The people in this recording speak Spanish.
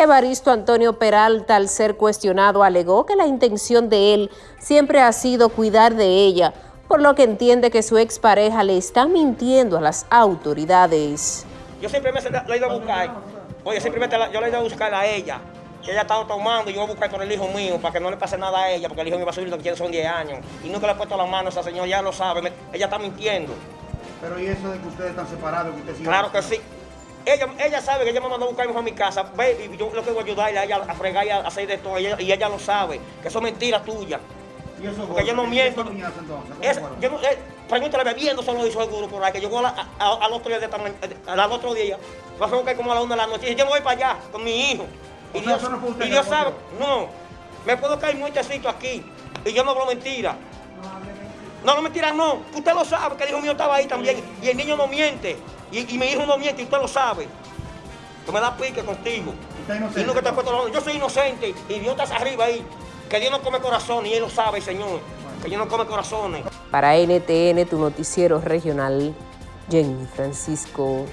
Evaristo Antonio Peralta, al ser cuestionado, alegó que la intención de él siempre ha sido cuidar de ella, por lo que entiende que su expareja le está mintiendo a las autoridades. Yo simplemente la he ido a buscar, oye, simplemente yo le he ido a buscar a ella, que ella estaba tomando y yo voy a buscar con el hijo mío para que no le pase nada a ella, porque el hijo mío va a subir lo que tiene son 10 años. Y nunca le he puesto la mano a esa señora, ya lo sabe, ella está mintiendo. Pero ¿y eso de que ustedes están separados? Que usted claro que sí. Ella, ella sabe que ella me mandó a buscar a mi casa, ve, y yo lo que voy a ayudarle a ella a fregar y a hacer de todo, y ella, lo sabe, que eso es mentira tuya. ¿Y eso Porque yo no miento. Es, yo no, eh, pregúntale bebiendo solo hizo seguro por ahí, que llegó al otro día de al otro día, va a buscar como a la una de la noche, y yo me voy para allá con mi hijo. Y Dios, y Dios sabe, no, me puedo caer muy tecito aquí, y yo no hablo mentira. No, no mentira, no. Usted lo sabe, que el hijo mío estaba ahí también. Y el niño no miente. Y, mi hijo no miente, y usted lo sabe. Que me da pique contigo. Y no que te Yo soy inocente. Y Dios está arriba ahí. Que Dios no come corazones. Y Él lo sabe, Señor. Que Dios no come corazones. Para NTN, tu noticiero regional, Jenny Francisco